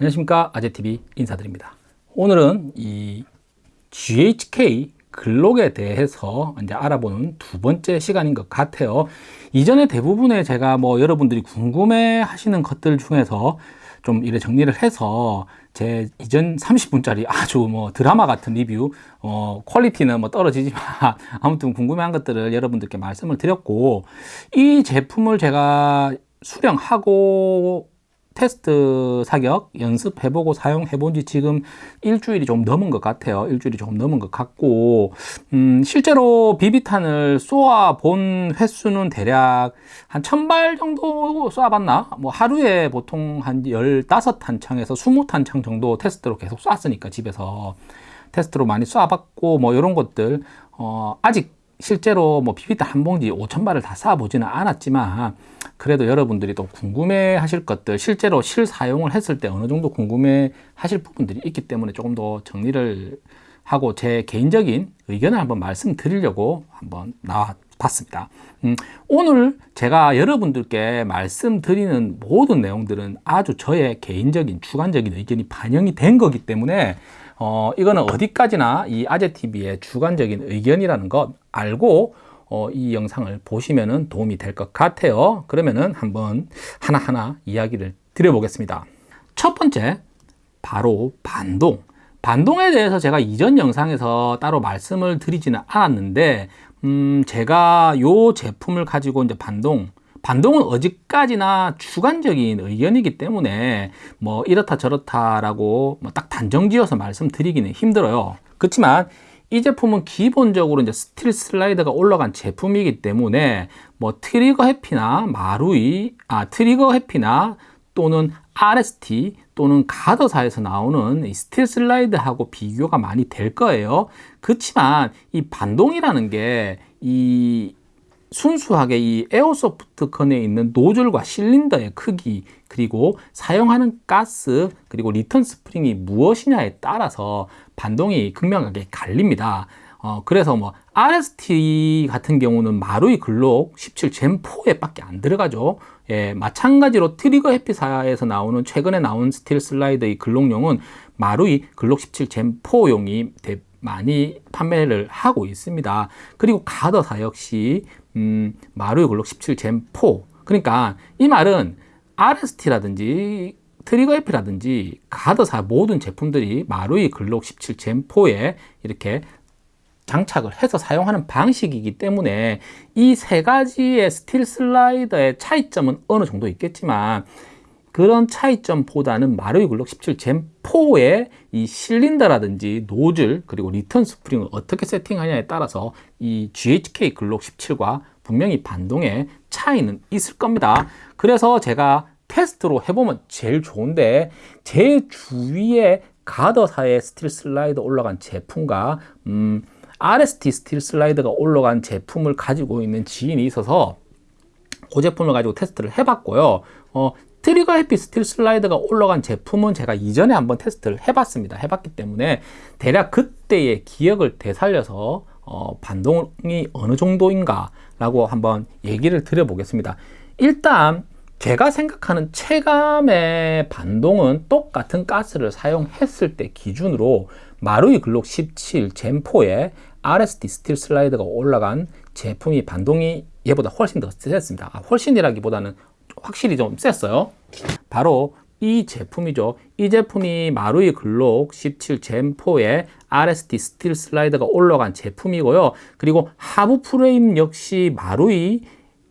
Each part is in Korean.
안녕하십니까. 아재TV 인사드립니다. 오늘은 이 GHK 글록에 대해서 이제 알아보는 두 번째 시간인 것 같아요. 이전에 대부분의 제가 뭐 여러분들이 궁금해 하시는 것들 중에서 좀 이래 정리를 해서 제 이전 30분짜리 아주 뭐 드라마 같은 리뷰 어 퀄리티는 뭐 떨어지지만 아무튼 궁금해한 것들을 여러분들께 말씀을 드렸고 이 제품을 제가 수령하고 테스트 사격 연습해보고 사용해본 지 지금 일주일이 좀 넘은 것 같아요. 일주일이 조금 넘은 것 같고. 음, 실제로 비비탄을 쏘아 본 횟수는 대략 한 천발 정도 쏘아봤나? 뭐 하루에 보통 한 15탄창에서 20탄창 정도 테스트로 계속 쐈으니까 집에서 테스트로 많이 쏘아봤고 뭐 이런 것들. 어, 아직 실제로 뭐 비비탄 한 봉지 5천 발을 다 쏴보지는 않았지만 그래도 여러분들이 또 궁금해 하실 것들 실제로 실사용을 했을 때 어느 정도 궁금해 하실 부분들이 있기 때문에 조금 더 정리를 하고 제 개인적인 의견을 한번 말씀드리려고 한번 나와 봤습니다. 음, 오늘 제가 여러분들께 말씀드리는 모든 내용들은 아주 저의 개인적인 주관적인 의견이 반영이 된 거기 때문에 어, 이거는 어디까지나 이 아재TV의 주관적인 의견이라는 것 알고 어, 이 영상을 보시면 도움이 될 것 같아요. 그러면은 한번 하나하나 이야기를 드려보겠습니다. 첫 번째 바로 반동. 반동에 대해서 제가 이전 영상에서 따로 말씀을 드리지는 않았는데 음, 제가 요 제품을 가지고 이제 반동 반동은 어디까지나 주관적인 의견이기 때문에 뭐 이렇다 저렇다라고 뭐 딱 단정지어서 말씀드리기는 힘들어요 그렇지만 이 제품은 기본적으로 이제 스틸 슬라이드가 올라간 제품이기 때문에 뭐 트리거 해피나 마루이, 아 트리거 해피나 또는 RST 또는 가더사에서 나오는 이 스틸 슬라이드하고 비교가 많이 될 거예요. 그렇지만 이 반동이라는 게 이 순수하게 이 airsoft gun에 있는 노즐과 실린더의 크기 그리고 사용하는 가스 그리고 리턴 스프링이 무엇이냐에 따라서 반동이 극명하게 갈립니다. 어, 그래서 뭐 RST 같은 경우는 Marui Glock 17 Gen4에 밖에 안 들어가죠. 예, 마찬가지로 Trigger Happy사에서 나오는 최근에 나온 스틸 슬라이드의 Glock용은 Marui Glock 17 Gen4용이 많이 판매를 하고 있습니다. 그리고 Guarder사 역시 음, Marui Glock 17 Gen 4 그러니까 이 말은 RST라든지 트리거 FP라든지 가드사 모든 제품들이 Marui Glock 17 Gen 4에 이렇게 장착을 해서 사용하는 방식이기 때문에 이 세 가지의 스틸 슬라이더의 차이점은 어느 정도 있겠지만 그런 차이점보다는 Marui Glock 17 Gen 4의 이 실린더라든지 노즐 그리고 리턴 스프링을 어떻게 세팅하냐에 따라서 이 GHK Glock 17과 분명히 반동의 차이는 있을 겁니다. 그래서 제가 테스트로 해보면 제일 좋은데 제 주위에 Guarder사의 스틸 슬라이더 올라간 제품과 음, RST 스틸 슬라이더가 올라간 제품을 가지고 있는 지인이 있어서 그 제품을 가지고 테스트를 해봤고요. 어, Trigger Happy 스틸 슬라이더가 올라간 제품은 제가 이전에 한번 테스트를 해봤습니다. 해봤기 때문에 대략 그때의 기억을 되살려서 어, 반동이 어느 정도인가 라고 한번 얘기를 드려보겠습니다 일단 제가 생각하는 체감의 반동은 똑같은 가스를 사용했을 때 기준으로 Marui Glock 17 Gen4에 RSD 스틸 슬라이드가 올라간 제품이 반동이 얘보다 훨씬 더 셌습니다. 아, 훨씬이라기보다는 확실히 좀 셌어요. 바로 이 제품이죠. 이 제품이 Marui Glock 17 Gen4에 RSD 스틸 슬라이드가 올라간 제품이고요. 그리고 하부 프레임 역시 Marui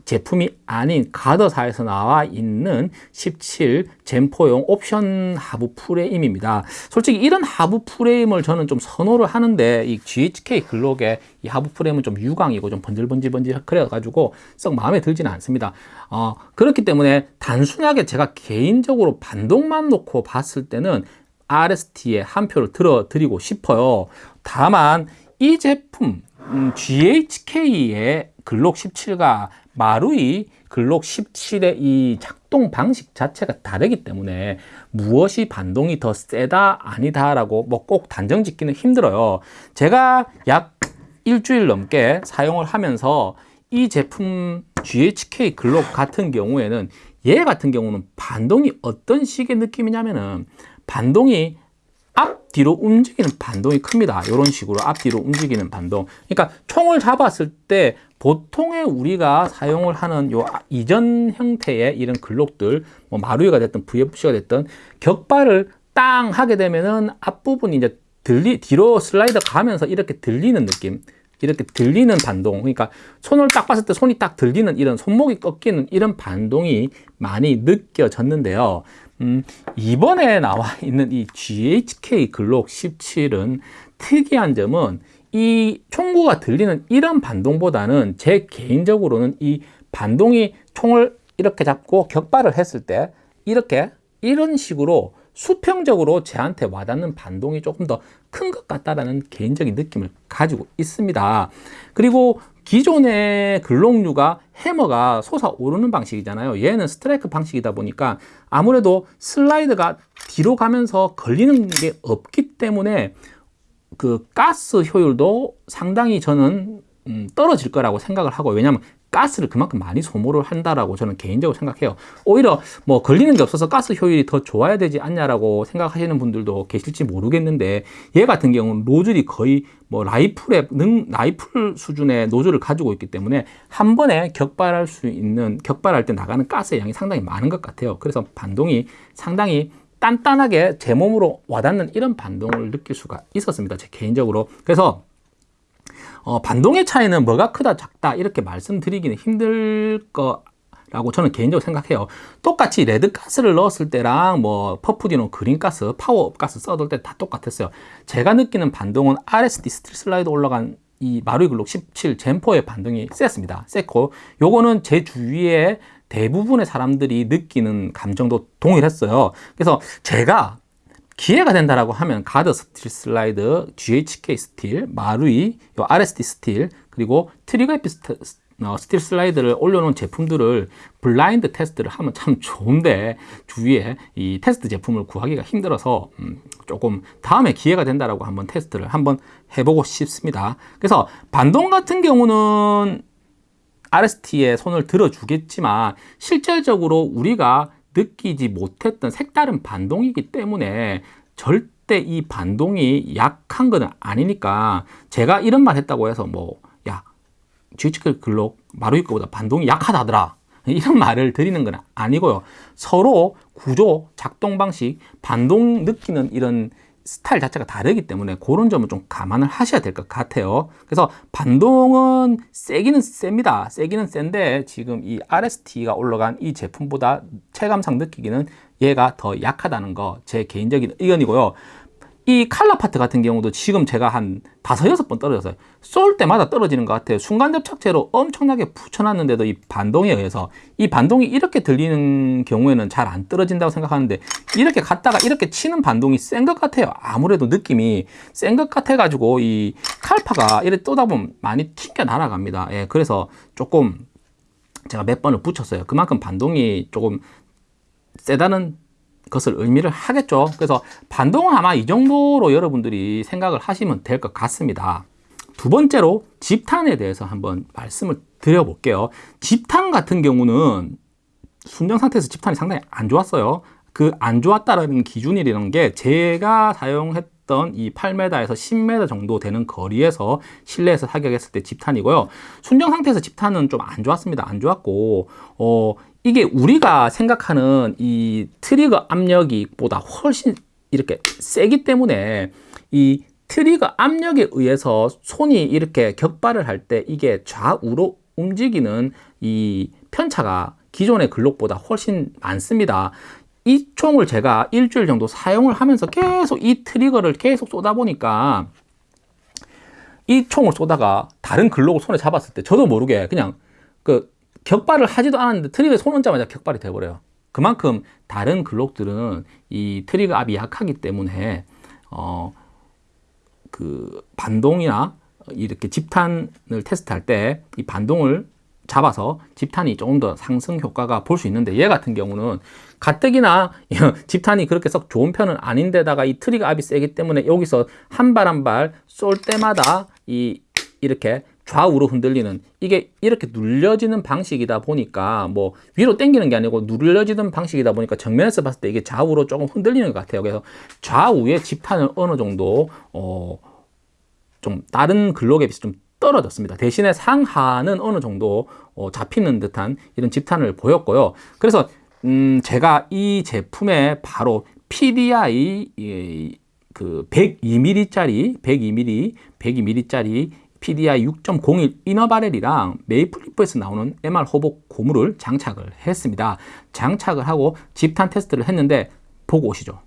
제품이 아닌 가더사에서 나와 있는 17 젠포용 옵션 하부 프레임입니다. 솔직히 이런 하부 프레임을 저는 좀 선호를 하는데 이 GHK 글록의 이 하부 프레임은 좀 유광이고 좀 번질번질번질 그래가지고 썩 마음에 들지는 않습니다. 어, 그렇기 때문에 단순하게 제가 개인적으로 반동만 놓고 봤을 때는 RST에 한 표를 들어 드리고 싶어요. 다만 이 제품 음, GHK의 글록 17과 마루이 글록 17의 이 작동 방식 자체가 다르기 때문에 무엇이 반동이 더 세다 아니다 라고 뭐 꼭 단정 짓기는 힘들어요. 제가 약 일주일 넘게 사용을 하면서 이 제품 GHK 글록 같은 경우에는 얘 같은 경우는 반동이 어떤 식의 느낌이냐면은 반동이 앞뒤로 움직이는 반동이 큽니다. 이런 식으로 앞뒤로 움직이는 반동. 그러니까 총을 잡았을 때 보통의 우리가 사용을 하는 요 이전 형태의 이런 글록들, 뭐 마루이가 됐든 VFC가 됐든 격발을 땅 하게 되면은 앞부분이 이제 들리, 뒤로 슬라이드 가면서 이렇게 들리는 느낌. 이렇게 들리는 반동 그러니까 손을 딱 봤을 때 손이 딱 들리는 이런 손목이 꺾이는 이런 반동이 많이 느껴졌는데요 음, 이번에 나와 있는 이 GHK 글록 17은 특이한 점은 이 총구가 들리는 이런 반동보다는 제 개인적으로는 이 반동이 총을 이렇게 잡고 격발을 했을 때 이렇게 이런 식으로 수평적으로 제한테 와닿는 반동이 조금 더 큰 것 같다라는 개인적인 느낌을 가지고 있습니다. 그리고 기존의 글록류가 해머가 솟아오르는 방식이잖아요. 얘는 스트라이크 방식이다 보니까 아무래도 슬라이드가 뒤로 가면서 걸리는 게 없기 때문에 그 가스 효율도 상당히 저는 음, 떨어질 거라고 생각을 하고 왜냐하면 가스를 그만큼 많이 소모를 한다라고 저는 개인적으로 생각해요. 오히려 뭐 걸리는 게 없어서 가스 효율이 더 좋아야 되지 않냐라고 생각하시는 분들도 계실지 모르겠는데 얘 같은 경우는 노즐이 거의 뭐 라이플의 능 라이플 수준의 노즐을 가지고 있기 때문에 한 번에 격발할 수 있는 격발할 때 나가는 가스의 양이 상당히 많은 것 같아요. 그래서 반동이 상당히 단단하게 제 몸으로 와닿는 이런 반동을 느낄 수가 있었습니다. 제 개인적으로. 그래서 어, 반동의 차이는 뭐가 크다 작다 이렇게 말씀드리기는 힘들 거라고 저는 개인적으로 생각해요. 똑같이 red gas를 넣었을 때랑 뭐 퍼프디노 그린가스, 파워업가스 써둘 때 다 똑같았어요. 제가 느끼는 반동은 RSD 스틸 슬라이드 올라간 이 Marui Glock 17 Gen four의 반동이 셌습니다. 셌고 요거는 제 주위에 대부분의 사람들이 느끼는 감정도 동일했어요. 그래서 제가 기회가 된다라고 하면 Guarder 스틸 슬라이드, GHK 스틸, Marui, 요 RSD 스틸, 그리고 Trigger Happy 어, 스틸 슬라이드를 올려놓은 제품들을 블라인드 테스트를 하면 참 좋은데 주위에 이 테스트 제품을 구하기가 힘들어서 음, 조금 다음에 기회가 된다라고 한번 테스트를 한번 해보고 싶습니다. 그래서 반동 같은 경우는 RST에 손을 들어주겠지만 실질적으로 우리가 느끼지 못했던 색다른 반동이기 때문에 절대 이 반동이 약한 것은 아니니까 제가 이런 말 했다고 해서 뭐야 GHK 글록 마루이 거보다 반동이 약하다더라. 이런 말을 드리는 건 아니고요. 서로 구조, 작동 방식, 반동 느끼는 이런 스타일 자체가 다르기 때문에 그런 점을 좀 감안을 하셔야 될 것 같아요. 그래서 반동은 세기는 셉니다. 세기는 센데 지금 이 RST가 올라간 이 제품보다 체감상 느끼기는 얘가 더 약하다는 거 제 개인적인 의견이고요. 이 칼라 파트 같은 경우도 지금 제가 한 다섯 여섯 번 떨어졌어요. 쏠 때마다 떨어지는 것 같아요. 순간 접착제로 엄청나게 붙여놨는데도 이 반동에 의해서 이 반동이 이렇게 들리는 경우에는 잘 안 떨어진다고 생각하는데 이렇게 갔다가 이렇게 치는 반동이 센 것 같아요. 아무래도 느낌이 센 것 같아 가지고 이 칼파가 이렇게 쏘다 보면 많이 튕겨 날아갑니다. 예, 그래서 조금 제가 몇 번을 붙였어요. 그만큼 반동이 조금 세다는 것을 의미를 하겠죠. 그래서 반동은 아마 이 정도로 여러분들이 생각을 하시면 될 것 같습니다. 두 번째로 집탄에 대해서 한번 말씀을 드려볼게요. 집탄 같은 경우는 순정 상태에서 집탄이 상당히 안 좋았어요. 그 안 좋았다는 기준이라는 게 제가 사용했던 이 8m에서 10m 정도 되는 거리에서 실내에서 사격했을 때 집탄이고요. 순정 상태에서 집탄은 좀 안 좋았습니다. 안 좋았고, 어, 이게 우리가 생각하는 이 트리거 압력이 보다 훨씬 이렇게 세기 때문에 이 트리거 압력에 의해서 손이 이렇게 격발을 할 때 이게 좌우로 움직이는 이 편차가 기존의 글록보다 훨씬 많습니다. 이 총을 제가 일주일 정도 사용을 하면서 계속 이 트리거를 계속 쏘다 보니까 이 총을 쏘다가 다른 글록을 손에 잡았을 때 저도 모르게 그냥 그 격발을 하지도 않았는데 트리거에 손 얹자마자 격발이 돼버려요. 그만큼 다른 Glock들은 이 트리거 압이 약하기 때문에 어, 그 반동이나 이렇게 집탄을 테스트할 때 이 반동을 잡아서 집탄이 조금 더 상승 효과가 볼 수 있는데 얘 같은 경우는 가뜩이나 집탄이 그렇게 썩 좋은 편은 아닌데다가 이 트리거 압이 세기 때문에 여기서 한 발 한 발 쏠 때마다 이 이렇게 좌우로 흔들리는 이게 이렇게 눌려지는 방식이다 보니까 뭐 위로 당기는 게 아니고 눌려지는 방식이다 보니까 정면에서 봤을 때 이게 좌우로 조금 흔들리는 것 같아요. 그래서 좌우의 집탄을 어느 정도 어 좀 다른 글록에 비해서 좀 떨어졌습니다. 대신에 상하는 어느 정도 어 잡히는 듯한 이런 집탄을 보였고요. 그래서 음 제가 이 제품에 바로 PDI 그 102mm짜리 102mm 102mm짜리 PDI 6.01 이너바렐이랑 메이플리프에서 나오는 MR 호복 고무를 장착을 했습니다. 장착을 하고 집탄 테스트를 했는데 보고 오시죠.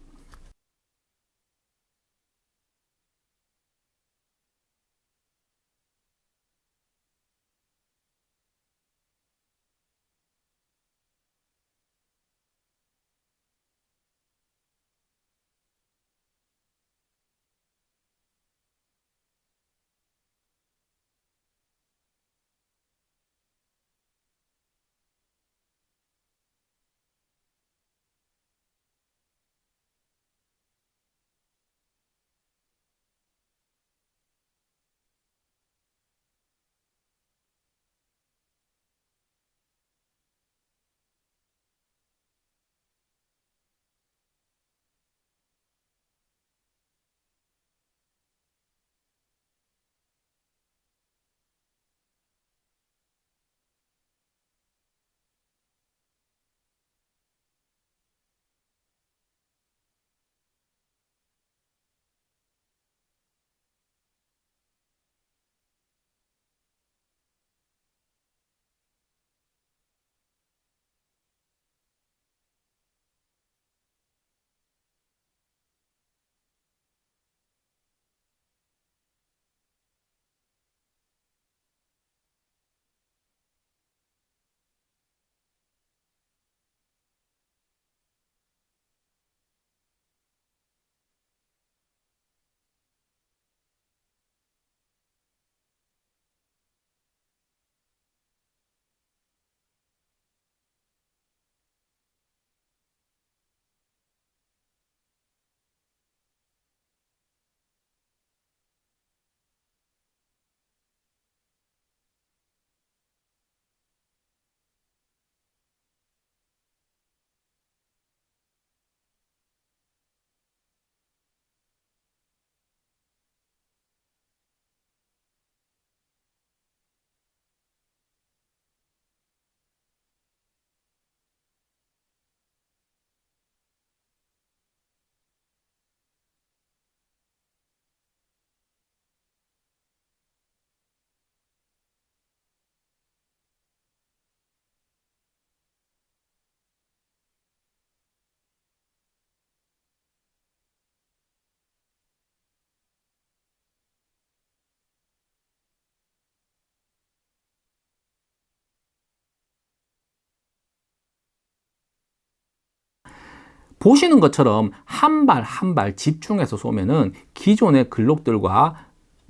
보시는 것처럼 한 발 한 발 집중해서 쏘면은 기존의 글록들과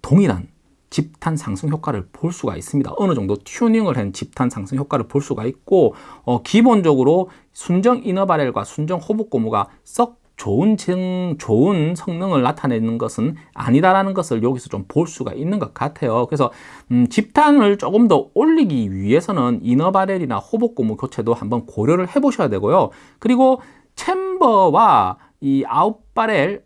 동일한 집탄 상승 효과를 볼 수가 있습니다. 어느 정도 튜닝을 한 집탄 상승 효과를 볼 수가 있고 어, 기본적으로 순정 이너바렐과 순정 호복 고무가 썩 좋은 증, 좋은 성능을 나타내는 것은 아니다라는 것을 여기서 좀 볼 수가 있는 것 같아요. 그래서 음, 집탄을 조금 더 올리기 위해서는 이너바렐이나 호복 고무 교체도 한번 고려를 해보셔야 되고요. 그리고 챔버와 이 아웃바렐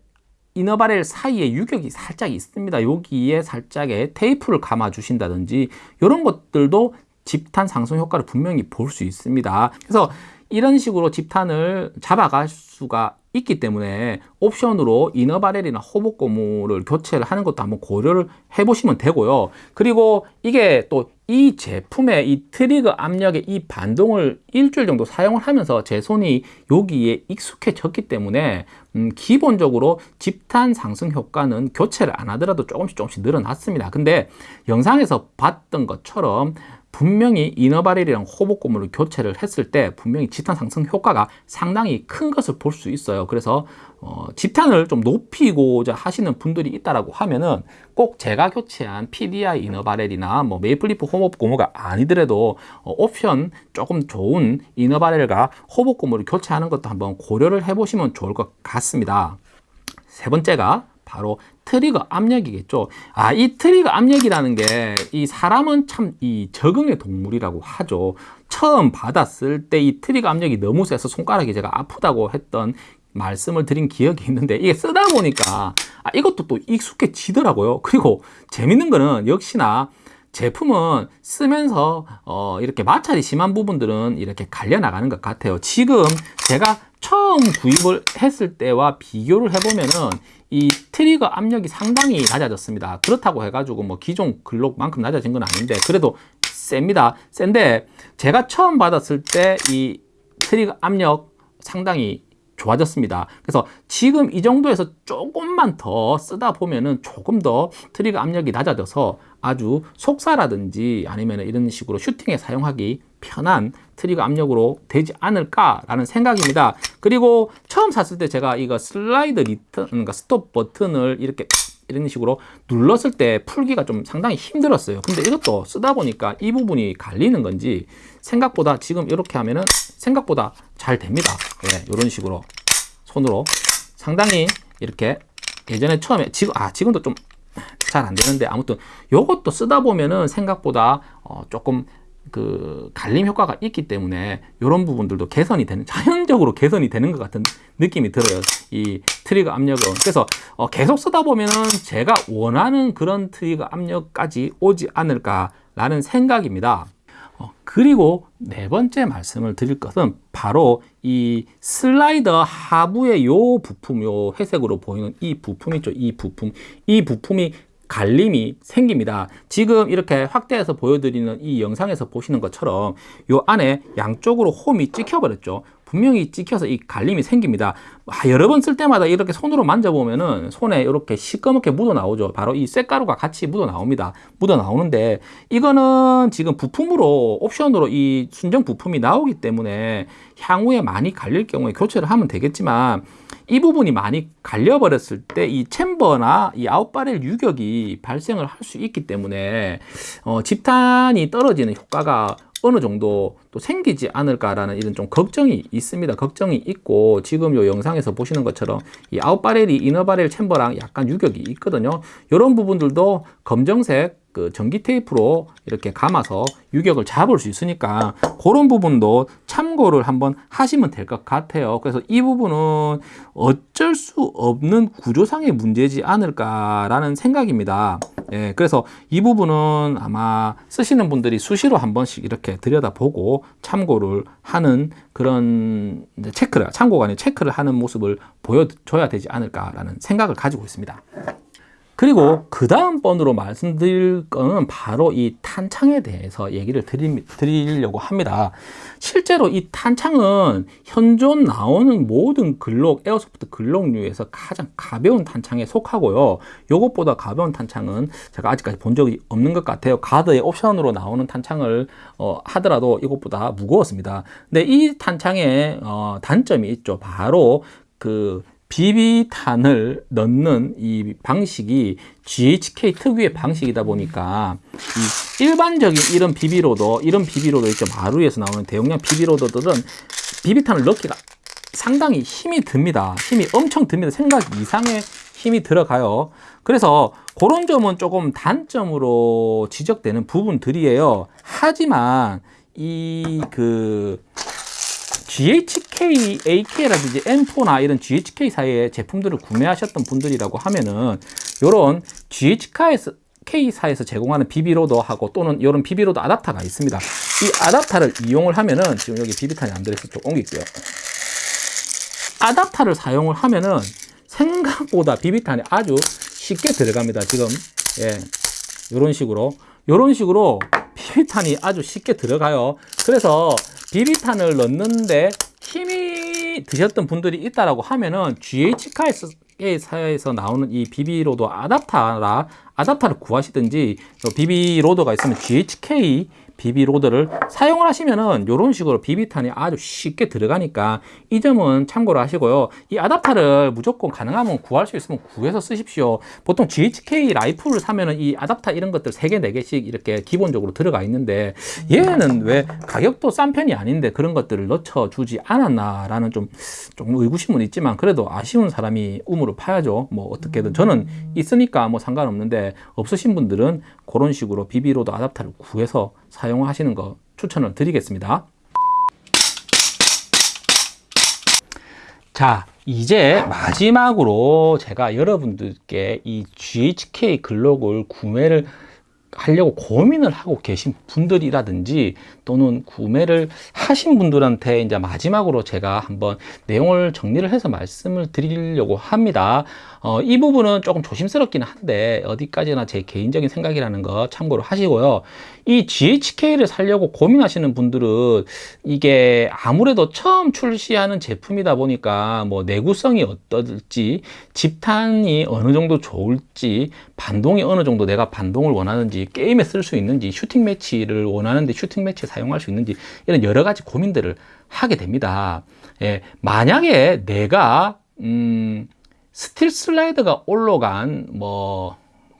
이너바렐 사이에 유격이 살짝 있습니다. 여기에 살짝의 테이프를 감아 주신다든지 이런 것들도 집탄 상승 효과를 분명히 볼 수 있습니다. 그래서 이런 식으로 집탄을 잡아갈 수가 있기 때문에 옵션으로 이너바렐이나 호복 고무를 교체를 하는 것도 한번 고려를 해 보시면 되고요 그리고 이게 또 이 제품의 이 트리거 압력의 이 반동을 일주일 정도 사용을 하면서 제 손이 여기에 익숙해졌기 때문에 음, 기본적으로 집탄 상승 효과는 교체를 안 하더라도 조금씩 조금씩 늘어났습니다. 근데 영상에서 봤던 것처럼 분명히 inner barrel이랑 hop-up 고무를 교체를 했을 때 분명히 집탄 상승 효과가 상당히 큰 것을 볼 수 있어요. 그래서 어, 집탄을 좀 높이고자 하시는 분들이 있다라고 하면은 꼭 제가 교체한 PDI inner barrel이나 뭐 Maple Leaf hop-up 고무가 아니더라도 어, 옵션 조금 좋은 inner barrel과 hop-up 고무를 교체하는 것도 한번 고려를 해보시면 좋을 것 같습니다. 세 번째가 바로 트리거 압력이겠죠. 아, 이 트리거 압력이라는 게 이 사람은 참 이 적응의 동물이라고 하죠. 처음 받았을 때 이 트리거 압력이 너무 세서 손가락이 제가 아프다고 했던 말씀을 드린 기억이 있는데 이게 쓰다 보니까 아, 이것도 또 익숙해지더라고요. 그리고 재밌는 거는 역시나 제품은 쓰면서 어, 이렇게 마찰이 심한 부분들은 이렇게 갈려 나가는 것 같아요. 지금 제가 처음 구입을 했을 때와 비교를 해보면은 이 트리거 압력이 상당히 낮아졌습니다. 그렇다고 해가지고 뭐 기존 Glock만큼 낮아진 건 아닌데 그래도 셉니다. 센데 제가 처음 받았을 때 이 트리거 압력 상당히 좋아졌습니다. 그래서 지금 이 정도에서 조금만 더 쓰다 보면은 조금 더 트리거 압력이 낮아져서 아주 속사라든지 아니면 이런 식으로 슈팅에 사용하기 편한 트리거 압력으로 되지 않을까라는 생각입니다. 그리고 처음 샀을 때 제가 이거 슬라이드 리턴, 그러니까 스톱 버튼을 이렇게 이런 식으로 눌렀을 때 풀기가 좀 상당히 힘들었어요. 근데 이것도 쓰다 보니까 이 부분이 갈리는 건지 생각보다 지금 이렇게 하면은 생각보다 잘 됩니다. 예, 이런 식으로 손으로 상당히 이렇게 예전에 처음에 지금 아 지금도 좀 잘 안 되는데 아무튼 요것도 쓰다 보면은 생각보다 어, 조금 그 갈림 효과가 있기 때문에 이런 부분들도 개선이 되는 자연적으로 개선이 되는 것 같은 느낌이 들어요. 이 트리거 압력은. 그래서 어 계속 쓰다 보면은 제가 원하는 그런 트리거 압력까지 오지 않을까 라는 생각입니다 어, 그리고 네 번째 말씀을 드릴 것은 바로 이 슬라이더 하부의 요 부품, 요 회색으로 보이는 이 부품 있죠. 이 부품. 이 부품이 갈림이 생깁니다. 지금 이렇게 확대해서 보여드리는 이 영상에서 보시는 것처럼 요 안에 양쪽으로 홈이 찍혀버렸죠. 분명히 찍혀서 이 갈림이 생깁니다. 아, 여러 번 쓸 때마다 이렇게 손으로 만져보면은 손에 이렇게 시꺼멓게 묻어 나오죠. 바로 이 쇳가루가 같이 묻어 나옵니다. 묻어 나오는데 이거는 지금 부품으로 옵션으로 이 순정 부품이 나오기 때문에 향후에 많이 갈릴 경우에 교체를 하면 되겠지만 이 부분이 많이 갈려버렸을 때 이 챔버나 이 아웃바렐 유격이 발생을 할 수 있기 때문에 어, 집탄이 떨어지는 효과가 어느 정도 또 생기지 않을까라는 이런 좀 걱정이 있습니다. 걱정이 있고 지금 요 영상에서 보시는 것처럼 이 아웃바렐이 이너바렐 챔버랑 약간 유격이 있거든요. 이런 부분들도 검정색 그 전기 테이프로 이렇게 감아서 유격을 잡을 수 있으니까 그런 부분도 참고를 한번 하시면 될 것 같아요. 그래서 이 부분은 어쩔 수 없는 구조상의 문제지 않을까 라는 생각입니다. 예, 그래서 이 부분은 아마 쓰시는 분들이 수시로 한 번씩 이렇게 들여다보고 참고를 하는 그런 체크를, 참고가 아니라 체크를 하는 모습을 보여줘야 되지 않을까라는 생각을 가지고 있습니다. 그리고 그 다음 번으로 말씀드릴 거는 바로 이 탄창에 대해서 얘기를 드리, 드리려고 합니다. 실제로 이 탄창은 현존 나오는 모든 글록, 에어소프트 글록류에서 가장 가벼운 탄창에 속하고요. 이것보다 가벼운 탄창은 제가 아직까지 본 적이 없는 것 같아요. 가드의 옵션으로 나오는 탄창을 어, 하더라도 이것보다 무거웠습니다. 근데 이 탄창의 어, 단점이 있죠. 바로 그 비비탄을 넣는 이 방식이 GHK 특유의 방식이다 보니까 이 일반적인 이런 비비로도 이런 비비로도 있죠. 마루에서 나오는 대용량 비비로더들은 비비탄을 넣기가 상당히 힘이 듭니다. 힘이 엄청 듭니다. 생각 이상의 힘이 들어가요. 그래서 그런 점은 조금 단점으로 지적되는 부분들이에요. 하지만 이그 GHK, AK라든지 M4나 이런 GHK 사이의 제품들을 구매하셨던 분들이라고 하면은 이런 GHK에서 K사에서 제공하는 비비로더하고 또는 이런 비비로더 아답터가 있습니다. 이 아답터를 이용을 하면은 지금 여기 비비탄이 안 들어있어 좀 옮길게요. 아답터를 사용을 하면은 생각보다 비비탄이 아주 쉽게 들어갑니다. 지금 예, 이런 식으로 이런 식으로 비비탄이 아주 쉽게 들어가요. 그래서 비비탄을 넣는데 힘이 드셨던 분들이 있다라고 하면은 GHK에서 나오는 이 비비로드 아답타라 아답타를 구하시든지 비비로더가 있으면 GHK 비비로드를 사용을 하시면은 이런 식으로 비비탄이 아주 쉽게 들어가니까 이 점은 참고로 하시고요. 이 아답터를 무조건 가능하면 구할 수 있으면 구해서 쓰십시오. 보통 GHK 라이플을 사면은 이 아답터 이런 것들 3개, 4개씩 이렇게 기본적으로 들어가 있는데 얘는 왜 가격도 싼 편이 아닌데 그런 것들을 넣어주지 않았나 라는 좀, 좀 의구심은 있지만 그래도 아쉬운 사람이 우물을 파야죠. 뭐 어떻게든 저는 있으니까 뭐 상관없는데 없으신 분들은 그런 식으로 비비로드 아답터를 구해서 사용하시는 거 추천을 드리겠습니다. 자, 이제 마지막으로 제가 여러분들께 이 GHK 글록을 구매를 하려고 고민을 하고 계신 분들이라든지 또는 구매를 하신 분들한테 이제 마지막으로 제가 한번 내용을 정리를 해서 말씀을 드리려고 합니다. 어, 이 부분은 조금 조심스럽긴 한데 어디까지나 제 개인적인 생각이라는 거 참고로 하시고요. 이 GHK를 살려고 고민하시는 분들은 이게 아무래도 처음 출시하는 제품이다 보니까 뭐 내구성이 어떨지 집탄이 어느 정도 좋을지 반동이 어느 정도 내가 반동을 원하는지 게임에 쓸 수 있는지 슈팅 매치를 원하는데 슈팅 매치 사용할 수 있는지 이런 여러 가지 고민들을 하게 됩니다. 예, 만약에 내가 음, 스틸 슬라이드가 올라간 뭐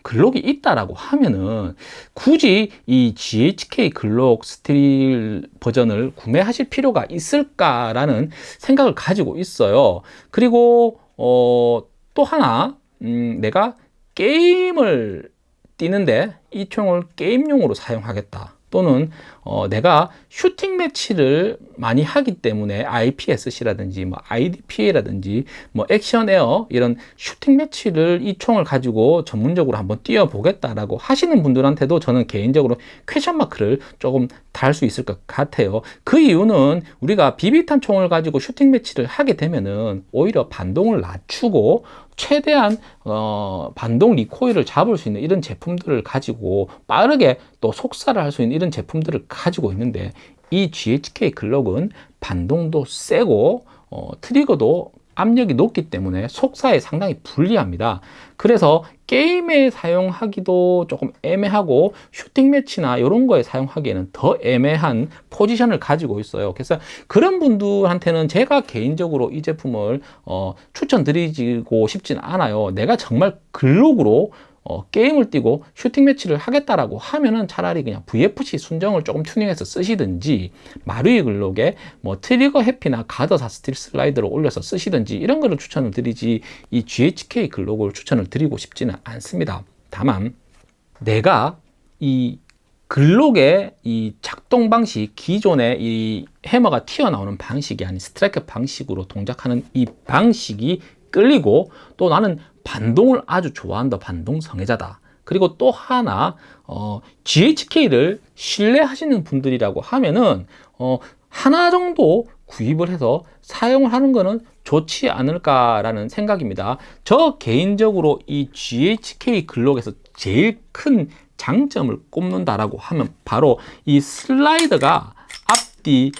글록이 있다라고 하면은 굳이 이 GHK 글록 스틸 버전을 구매하실 필요가 있을까라는 생각을 가지고 있어요. 그리고 어, 또 하나 음, 내가 게임을 뛰는데 이 총을 게임용으로 사용하겠다. 또는 어, 내가 슈팅 매치를 많이 하기 때문에 IPSC라든지 뭐 IDPA라든지 뭐 Action Air 이런 슈팅 매치를 이 총을 가지고 전문적으로 한번 뛰어 보겠다라고 하시는 분들한테도 저는 개인적으로 question mark를 조금 달 수 있을 것 같아요. 그 이유는 우리가 비비탄 총을 가지고 슈팅 매치를 하게 되면은 오히려 반동을 낮추고 최대한 어, 반동 recoil을 잡을 수 있는 이런 제품들을 가지고 빠르게 또 속사를 할 수 있는 이런 제품들을 가지고 있는데 이 GHK 글록은 반동도 세고 어, 트리거도 압력이 높기 때문에 속사에 상당히 불리합니다. 그래서 게임에 사용하기도 조금 애매하고 슈팅 매치나 이런 거에 사용하기에는 더 애매한 포지션을 가지고 있어요. 그래서 그런 분들한테는 제가 개인적으로 이 제품을 어, 추천드리고 싶진 않아요. 내가 정말 글록으로 어, 게임을 뛰고 슈팅 매치를 하겠다라고 하면은 차라리 그냥 VFC 순정을 조금 튜닝해서 쓰시든지 마루이 글록에 뭐 트리거 해피나 가더사 스틸 슬라이드를 올려서 쓰시든지 이런 거를 추천을 드리지 이 GHK 글록을 추천을 드리고 싶지는 않습니다. 다만 내가 이 글록의 이 작동 방식, 기존의 이 해머가 튀어나오는 방식이 아닌 스트라이크 방식으로 동작하는 이 방식이 끌리고 또 나는 반동을 아주 좋아한다 반동 성애자다 그리고 또 하나 어, GHK를 신뢰하시는 분들이라고 하면은 어, 하나 정도 구입을 해서 사용을 하는 것은 좋지 않을까라는 생각입니다. 저 개인적으로 이 GHK 글록에서 제일 큰 장점을 꼽는다라고 하면 바로 이 슬라이드가 앞뒤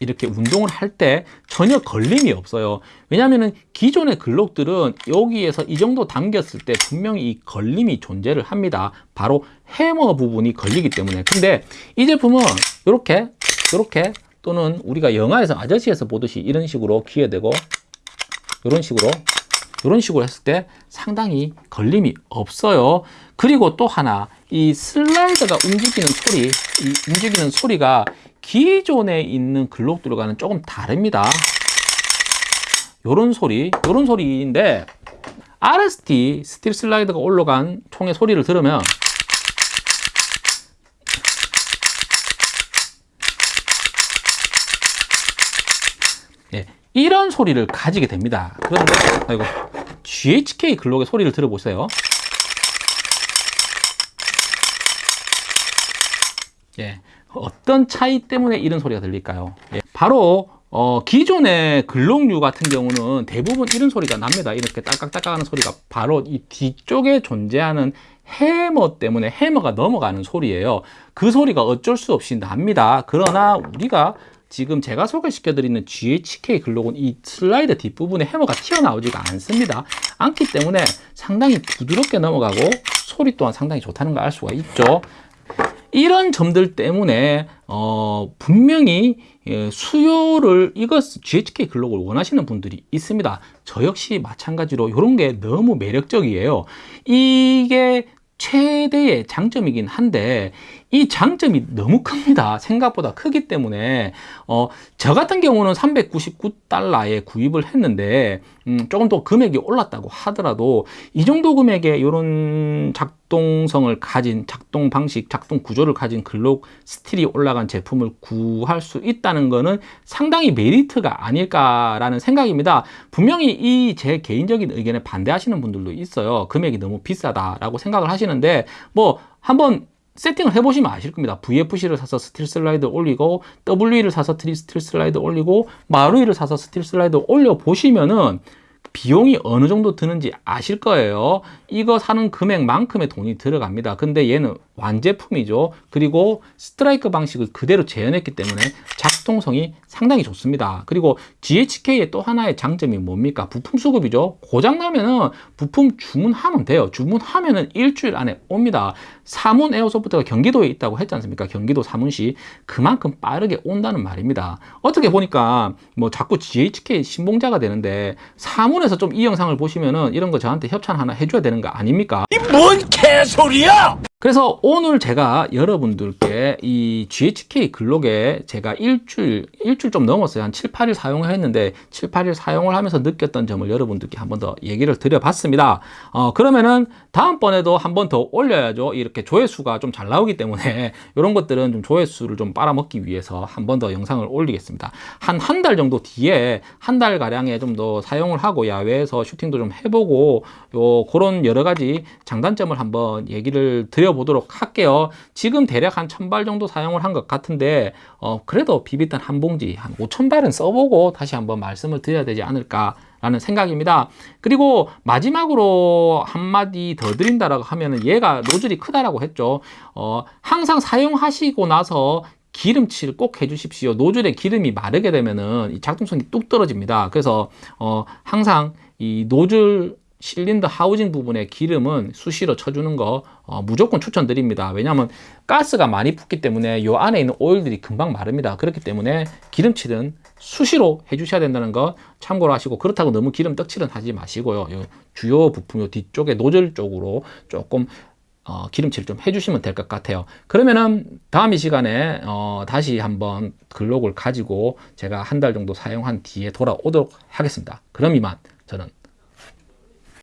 이렇게 운동을 할 때 전혀 걸림이 없어요. 왜냐하면 기존의 글록들은 여기에서 이 정도 당겼을 때 분명히 이 걸림이 존재를 합니다. 바로 해머 부분이 걸리기 때문에. 근데 이 제품은 이렇게 이렇게 또는 우리가 영화에서 아저씨에서 보듯이 이런 식으로 기회 되고 이런 식으로 이런 식으로 했을 때 상당히 걸림이 없어요. 그리고 또 하나 이 슬라이드가 움직이는 소리 이 움직이는 소리가 기존에 있는 글록들과는 조금 다릅니다. 요런 소리 요런 소리인데 RST 스틸 슬라이드가 올라간 총의 소리를 들으면 예, 이런 소리를 가지게 됩니다. 그런데 아이고 GHK 글록의 소리를 들어보세요 예, 어떤 차이 때문에 이런 소리가 들릴까요? 예, 바로 어, 기존의 글록류 같은 경우는 대부분 이런 소리가 납니다. 이렇게 딸깍딸깍 하는 소리가 바로 이 뒤쪽에 존재하는 해머 때문에 해머가 넘어가는 소리예요. 그 소리가 어쩔 수 없이 납니다. 그러나 우리가 지금 제가 소개시켜 드리는 GHK 글록은 이 슬라이드 뒷부분에 해머가 튀어나오지가 않습니다. 않기 때문에 상당히 부드럽게 넘어가고 소리 또한 상당히 좋다는 걸 알 수가 있죠. 이런 점들 때문에 어, 분명히 예, 수요를 이것 GHK 글록을 원하시는 분들이 있습니다. 저 역시 마찬가지로 이런 게 너무 매력적이에요. 이게 최대의 장점이긴 한데 이 장점이 너무 큽니다. 생각보다 크기 때문에 어, 저 같은 경우는 399달러에 구입을 했는데 음, 조금 더 금액이 올랐다고 하더라도 이 정도 금액의 이런 작동성을 가진 작동 방식, 작동 구조를 가진 글록 스틸이 올라간 제품을 구할 수 있다는 것은 상당히 메리트가 아닐까라는 생각입니다. 분명히 이 제 개인적인 의견에 반대하시는 분들도 있어요. 금액이 너무 비싸다라고 생각을 하시는데 뭐 한번 세팅을 해보시면 아실 겁니다. VFC를 사서 스틸 슬라이드 올리고 WE를 사서 스틸 슬라이드 올리고 마루이를 사서 스틸 슬라이드 올려보시면은 비용이 어느 정도 드는지 아실 거예요. 이거 사는 금액만큼의 돈이 들어갑니다. 근데 얘는 완제품이죠. 그리고 스트라이크 방식을 그대로 재현했기 때문에 작동성이 상당히 좋습니다. 그리고 GHK의 또 하나의 장점이 뭡니까? 부품 수급이죠. 고장나면은 부품 주문하면 돼요. 주문하면은 일주일 안에 옵니다. 사문 에어소프트가 경기도에 있다고 했지 않습니까? 경기도 사문시 그만큼 빠르게 온다는 말입니다. 어떻게 보니까 뭐 자꾸 GHK 신봉자가 되는데 사문 에서 좀 이 영상을 보시면은 이런 거 저한테 협찬 하나 해줘야 되는 거 아닙니까? 이 뭔 개소리야! 그래서 오늘 제가 여러분들께 이 GHK 글록에 제가 일주일, 일주일 좀 넘었어요. 한 7, 8일 사용을 했는데 7, 8일 사용을 하면서 느꼈던 점을 여러분들께 한 번 더 얘기를 드려봤습니다. 어, 그러면은 다음번에도 한 번 더 올려야죠. 이렇게 조회수가 좀 잘 나오기 때문에 이런 것들은 좀 조회수를 좀 빨아먹기 위해서 한 번 더 영상을 올리겠습니다. 한 한 달 정도 뒤에 한 달 가량에 좀 더 사용을 하고 야외에서 슈팅도 좀 해보고 요 그런 여러 가지 장단점을 한번 얘기를 드려 보도록 할게요. 지금 대략 한 1000발 정도 사용을 한 것 같은데 어, 그래도 비비탄 한 봉지 한 5000발은 써보고 다시 한번 말씀을 드려야 되지 않을까 라는 생각입니다. 그리고 마지막으로 한마디 더 드린다라고 하면은 얘가 노즐이 크다라고 했죠. 어, 항상 사용하시고 나서 기름칠 꼭 해주십시오. 노즐에 기름이 마르게 되면은 이 작동성이 뚝 떨어집니다. 그래서 어, 항상 이 노즐 실린더 하우징 부분에 기름은 수시로 쳐주는 거 어, 무조건 추천드립니다. 왜냐하면 가스가 많이 붙기 때문에 이 안에 있는 오일들이 금방 마릅니다. 그렇기 때문에 기름칠은 수시로 해주셔야 된다는 거 참고로 하시고 그렇다고 너무 기름 떡칠은 하지 마시고요. 요 주요 부품 요 뒤쪽에 노즐 쪽으로 조금 어, 기름칠 좀 해주시면 될 것 같아요. 그러면은 다음 이 시간에 어, 다시 한번 글록을 가지고 제가 한 달 정도 사용한 뒤에 돌아오도록 하겠습니다. 그럼 이만 저는